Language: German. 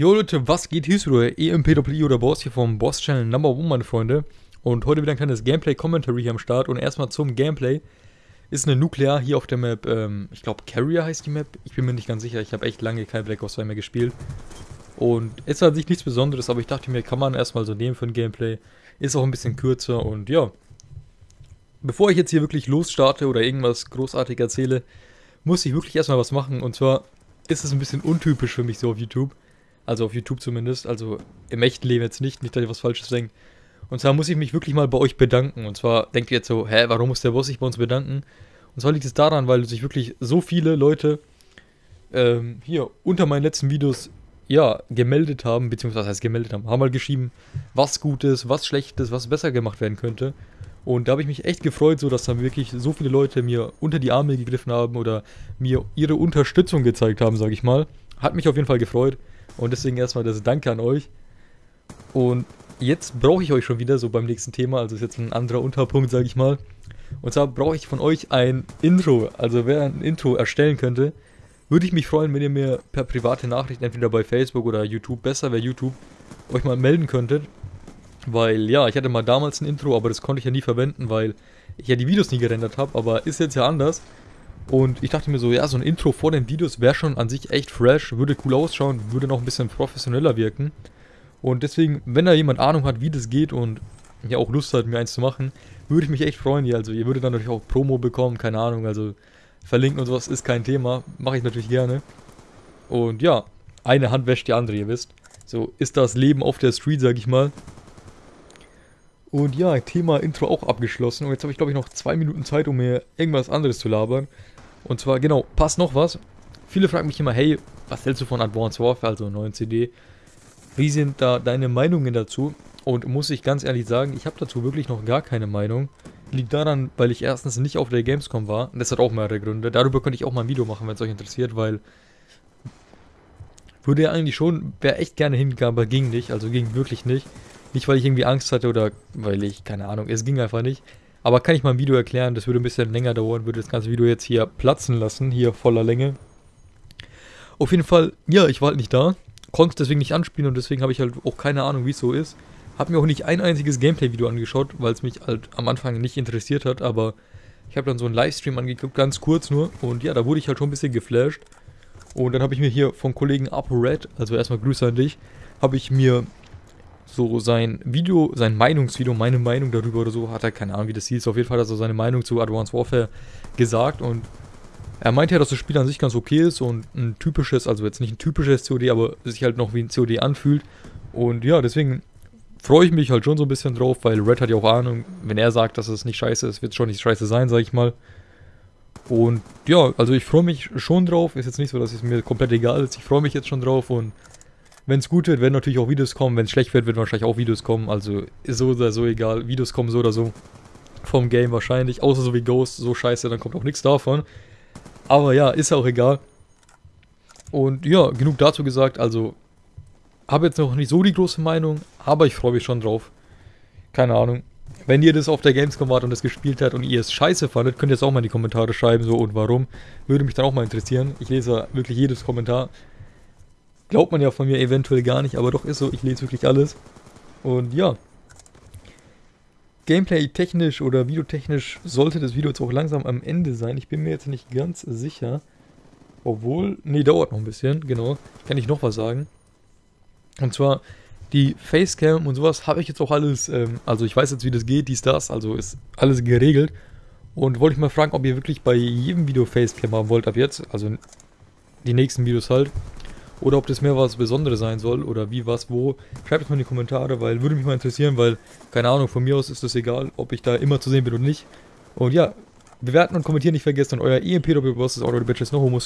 Jo Leute, was geht? Hier ist wieder EMPWI oder Boss hier vom Boss Channel Number One, meine Freunde. Und heute wieder ein kleines Gameplay-Commentary hier am Start. Und erstmal zum Gameplay. Ist eine Nuklear hier auf der Map, ähm, ich glaube Carrier heißt die Map. Ich bin mir nicht ganz sicher, ich habe echt lange kein Black Ops 2 mehr gespielt. Und ist an sich nichts Besonderes, aber ich dachte mir, kann man erstmal so nehmen für ein Gameplay. Ist auch ein bisschen kürzer und ja. Bevor ich jetzt hier wirklich losstarte oder irgendwas großartig erzähle, muss ich wirklich erstmal was machen. Und zwar ist es ein bisschen untypisch für mich so auf YouTube. Also auf YouTube zumindest. Also im echten Leben jetzt nicht. Nicht, dass ich was Falsches denke. Und zwar muss ich mich wirklich mal bei euch bedanken. Und zwar denkt ihr jetzt so, hä, warum muss der Boss sich bei uns bedanken? Und zwar liegt es daran, weil sich wirklich so viele Leute ähm, hier unter meinen letzten Videos ja, gemeldet haben, beziehungsweise heißt gemeldet haben, haben mal geschrieben, was gut ist, was schlecht ist, was besser gemacht werden könnte. Und da habe ich mich echt gefreut, so dass dann wirklich so viele Leute mir unter die Arme gegriffen haben oder mir ihre Unterstützung gezeigt haben, sage ich mal. Hat mich auf jeden Fall gefreut. Und deswegen erstmal das Danke an euch. Und jetzt brauche ich euch schon wieder, so beim nächsten Thema, also ist jetzt ein anderer Unterpunkt, sage ich mal. Und zwar brauche ich von euch ein Intro. Also wer ein Intro erstellen könnte, würde ich mich freuen, wenn ihr mir per private Nachricht, entweder bei Facebook oder YouTube, besser wäre YouTube, euch mal melden könntet. Weil ja, ich hatte mal damals ein Intro, aber das konnte ich ja nie verwenden, weil ich ja die Videos nie gerendert habe. Aber ist jetzt ja anders. Und ich dachte mir so, ja, so ein Intro vor den Videos wäre schon an sich echt fresh, würde cool ausschauen, würde noch ein bisschen professioneller wirken. Und deswegen, wenn da jemand Ahnung hat, wie das geht und ja auch Lust hat, mir eins zu machen, würde ich mich echt freuen. Ja, also ihr würdet dann natürlich auch Promo bekommen, keine Ahnung, also verlinken und sowas ist kein Thema, mache ich natürlich gerne. Und ja, eine Hand wäscht die andere, ihr wisst. So ist das Leben auf der Street, sag ich mal. Und ja, Thema Intro auch abgeschlossen. Und jetzt habe ich, glaube ich, noch zwei Minuten Zeit, um mir irgendwas anderes zu labern. Und zwar, genau, passt noch was. Viele fragen mich immer, hey, was hältst du von Advanced Warfare, also neuen CD? Wie sind da deine Meinungen dazu? Und muss ich ganz ehrlich sagen, ich habe dazu wirklich noch gar keine Meinung. Liegt daran, weil ich erstens nicht auf der Gamescom war. Und das hat auch mehrere Gründe. Darüber könnte ich auch mal ein Video machen, wenn es euch interessiert, weil... Würde ja eigentlich schon, wäre echt gerne hingegangen, aber ging nicht. Also ging wirklich nicht. Nicht, weil ich irgendwie Angst hatte oder weil ich, keine Ahnung, es ging einfach nicht. Aber kann ich mal ein Video erklären, das würde ein bisschen länger dauern, würde das ganze Video jetzt hier platzen lassen, hier voller Länge. Auf jeden Fall, ja, ich war halt nicht da, konnte es deswegen nicht anspielen und deswegen habe ich halt auch keine Ahnung, wie es so ist. Habe mir auch nicht ein einziges Gameplay-Video angeschaut, weil es mich halt am Anfang nicht interessiert hat, aber ich habe dann so einen Livestream angeguckt, ganz kurz nur und ja, da wurde ich halt schon ein bisschen geflasht. Und dann habe ich mir hier vom Kollegen ApoRed, also erstmal Grüße an dich, habe ich mir so sein Video, sein Meinungsvideo, meine Meinung darüber oder so, hat er keine Ahnung, wie das hieß. Auf jeden Fall hat er seine Meinung zu Advanced Warfare gesagt und er meinte ja, dass das Spiel an sich ganz okay ist und ein typisches, also jetzt nicht ein typisches COD, aber sich halt noch wie ein COD anfühlt. Und ja, deswegen freue ich mich halt schon so ein bisschen drauf, weil Red hat ja auch Ahnung, wenn er sagt, dass es nicht scheiße ist, wird es schon nicht scheiße sein, sag ich mal. Und ja, also ich freue mich schon drauf. Ist jetzt nicht so, dass es mir komplett egal ist. Ich freue mich jetzt schon drauf und wenn es gut wird, werden natürlich auch Videos kommen. Wenn es schlecht wird, werden wahrscheinlich auch Videos kommen. Also ist so oder so egal. Videos kommen so oder so vom Game wahrscheinlich. Außer so wie Ghost, so scheiße, dann kommt auch nichts davon. Aber ja, ist auch egal. Und ja, genug dazu gesagt. Also habe jetzt noch nicht so die große Meinung, aber ich freue mich schon drauf. Keine Ahnung. Wenn ihr das auf der Gamescom wart und das gespielt habt und ihr es scheiße fandet, könnt ihr es auch mal in die Kommentare schreiben, so und warum. Würde mich dann auch mal interessieren. Ich lese wirklich jedes Kommentar. Glaubt man ja von mir eventuell gar nicht, aber doch ist so, ich lese wirklich alles. Und ja. Gameplay-technisch oder videotechnisch sollte das Video jetzt auch langsam am Ende sein. Ich bin mir jetzt nicht ganz sicher. Obwohl, nee, dauert noch ein bisschen, genau. Kann ich noch was sagen. Und zwar, die Facecam und sowas habe ich jetzt auch alles, ähm, also ich weiß jetzt, wie das geht, dies, das, also ist alles geregelt. Und wollte ich mal fragen, ob ihr wirklich bei jedem Video Facecam haben wollt ab jetzt, also die nächsten Videos halt. Oder ob das mehr was Besonderes sein soll oder wie, was, wo. Schreibt es mal in die Kommentare, weil würde mich mal interessieren, weil, keine Ahnung, von mir aus ist das egal, ob ich da immer zu sehen bin oder nicht. Und ja, bewerten und kommentieren nicht vergessen. Und euer EMP Doppelboss ist auch noch Bitches No Homo